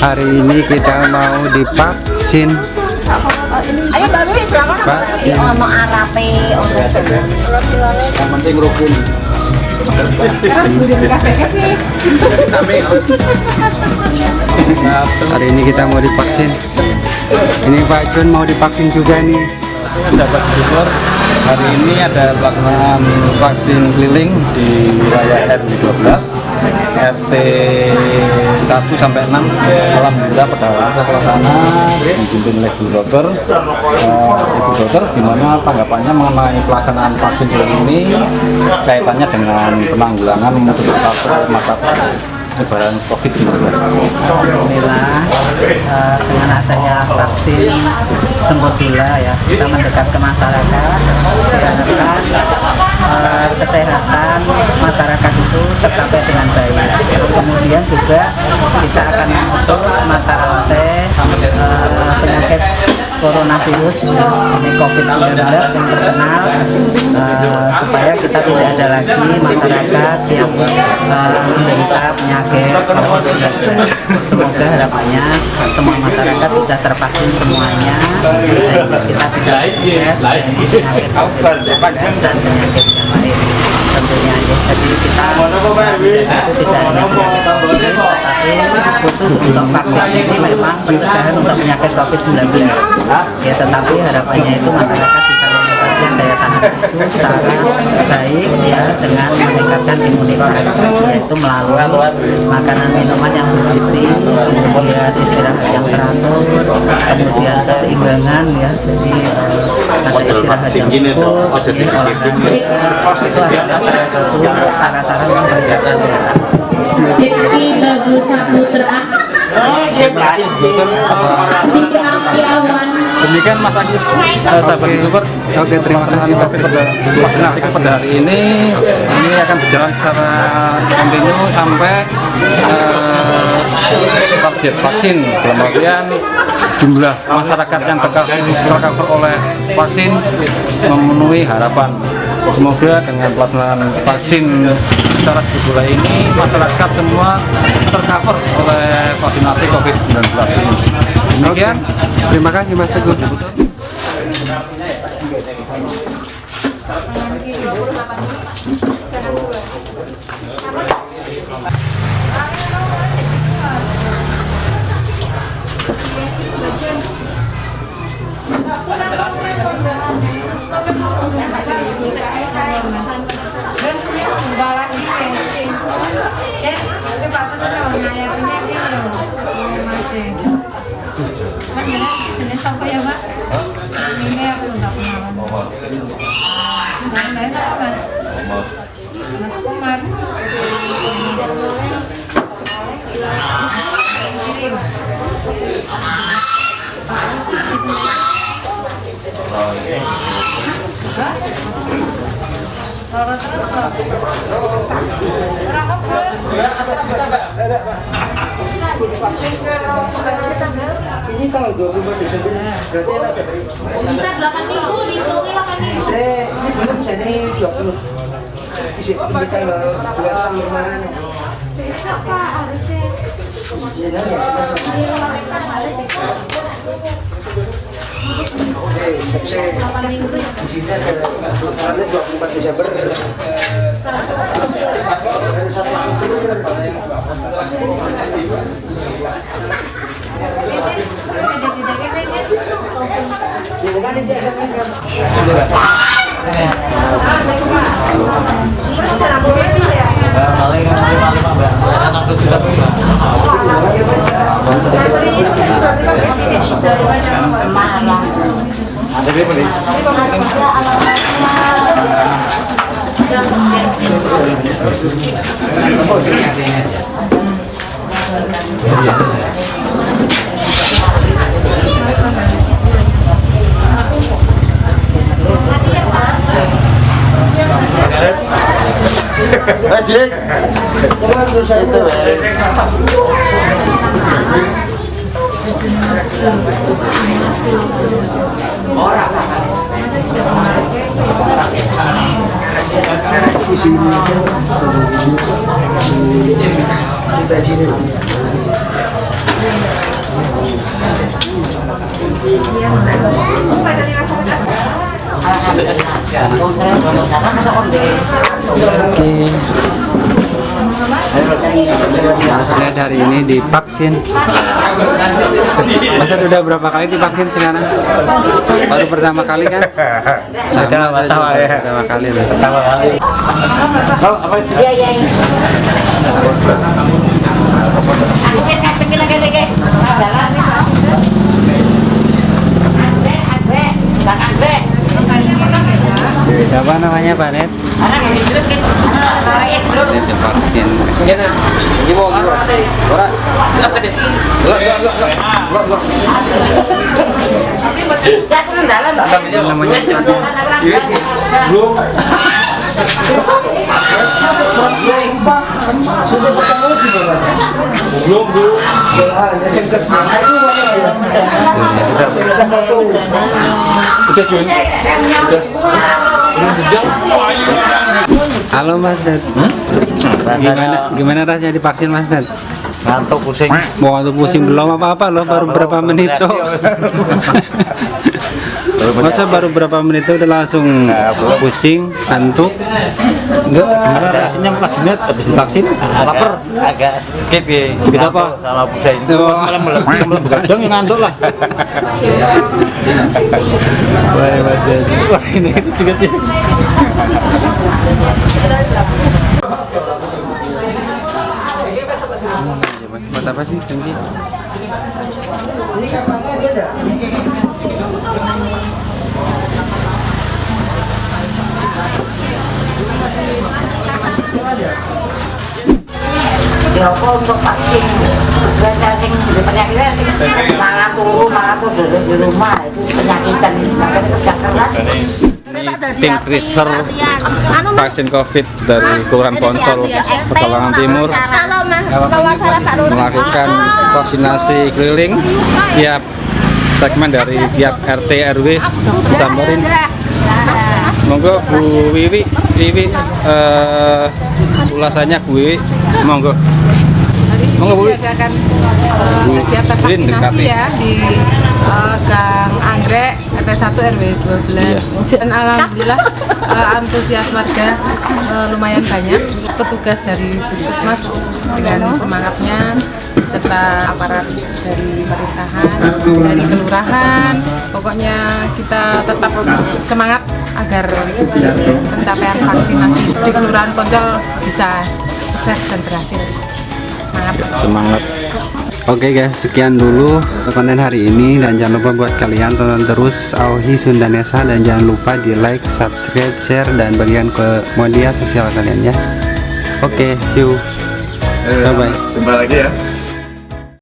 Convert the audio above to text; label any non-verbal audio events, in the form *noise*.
hari ini kita mau divaksin. Ayo babi ono arape iya, ono yang penting rukun hari ini kita mau divaksin. Ini Pak Jun mau divaksin juga nih. Dapat syukur hari ini ada pelaksanaan vaksin keliling di wilayah R12 T1 sampai 6 alhamdulillah pedagang sana dibimbing oleh Ibu Dokter. Uh, Ibu Dokter gimana tanggapannya mengenai pelaksanaan vaksin ini kaitannya dengan penanggulangan memutus rantai masa penyebaran COVID-19 Alhamdulillah uh, dengan adanya vaksin sempurna ya kita mendekat ke masyarakat diharapkan eh, kesehatan masyarakat itu tercapai dengan baik. Terus kemudian juga kita akan memutus mata rantai eh, penyakit coronavirus ini COVID-19 yang terkenal eh, supaya kita tidak ada lagi masyarakat yang eh, menderita penyakit COVID-19 semoga harapannya semua masyarakat sudah tervaksin semuanya sehingga kita bisa COVID-19 dan penyakit yang lain tentunya ya. jadi kita tidak hanya penyakit khusus untuk vaksin ini memang pencegahan untuk penyakit COVID-19 ya tetapi harapannya itu masyarakat bisa meningkatkan daya tahan tubuh secara baik ya dengan meningkatkan imunitas yaitu melalui makanan minuman yang bergizi kemudian istirahat yang teratur kemudian keseimbangan ya jadi eh, ada istirahat yang cukup olahraga. Itu adalah salah satu cara-cara meningkatkan daya tahan Rizky baju saputra Siti Api Awan. Demikian Mas Agus, eh, sahabat youtuber. Oke, terima kasih Pak. pada vaksinasi pada hari ini ini akan berjalan secara kontinu sampai eh, target vaksin. Dalam artian jumlah masyarakat yang tercover oleh vaksin memenuhi harapan. Semoga dengan pelaksanaan vaksin secara bergula ini masyarakat semua tercover oleh vaksinasi COVID-19 ini. Demikian. Terima kasih Mas Teguh. Jenis apa ya pak? Ini aku nggak terus kok. Berapa bos? Ini kalau 24 Desember berarti dari Bisa 8 minggu dihitungi 8 minggu. Saya ini belum saya ini 20 isi ini tanggal 2 tahun kemarin. Bisa pak harusnya. Ya ya Oke, saya 8 minggu ya di sini ada tanggal 24 Desember pengen. Ini kan ini SMS kan. Eh, Jik. Itu, eh. Di sini. Kita sini. Oke. Mas Ned hari ini divaksin. Masa udah berapa kali divaksin sekarang? Baru pertama kali kan? Sama saya juga baru pertama kali. Iya, iya, iya. Angkat, angkat, angkat, angkat. Jalan. Angkat, angkat. Bang angkat. Siapa namanya Pak Ned? Anak ini terus, kan? Anak, tarik terus. Ned divaksin. Ya, turun dalam, Mbak. Ini namanya Sudah di mana? Belum, belum. Sudah satu. Halo Mas Ned. Gimana gimana rasanya divaksin Mas Ned? ngantuk pusing Mau waktu pusing belum apa-apa loh, baru berapa menit tuh. *laughs* Masa baru berapa menit tuh udah langsung pusing, ngantuk? Enggak? Gimana rasanya Mas Ned habis divaksin? Lapar? agak sedikit ya Sedikit apa? Sama pusing Oh. malam malam Begadang yang ngantuk lah. Wah, Mas. Wah, ini itu juga sih. Buat apa sih kunci? Ini ada? Ya apa untuk vaksin? Biasa sing di penyakitnya sing malah turu, malah tuh di, di rumah. Itu penyakitan. Makanya kerja keras. Tim tracer vaksin covid dari Kelurahan Poncol Pekalongan Timur. melakukan vaksinasi keliling tiap segmen dari tiap RT RW disamperin monggo Bu Wiwi Wiwi eh, ulasannya Bu Wiwi. Monggo. Monggo Bu Wiwi. Diadakan uh, kegiatan Lin, vaksinasi ya di uh, Gang Anggrek RT 1 RW 12 dan alhamdulillah uh, antusias warga uh, lumayan banyak. Petugas dari puskesmas dengan semangatnya aparat dari pemerintahan dari kelurahan. Pokoknya kita tetap semangat agar pencapaian vaksinasi di kelurahan Poncol bisa sukses dan berhasil. Semangat. Semangat. Oke guys, sekian dulu konten hari ini. Dan jangan lupa buat kalian tonton terus Auhi Sundanesa. Dan jangan lupa di like, subscribe, share dan bagian ke media sosial kalian ya. Oke, see you. Bye bye. jumpa lagi ya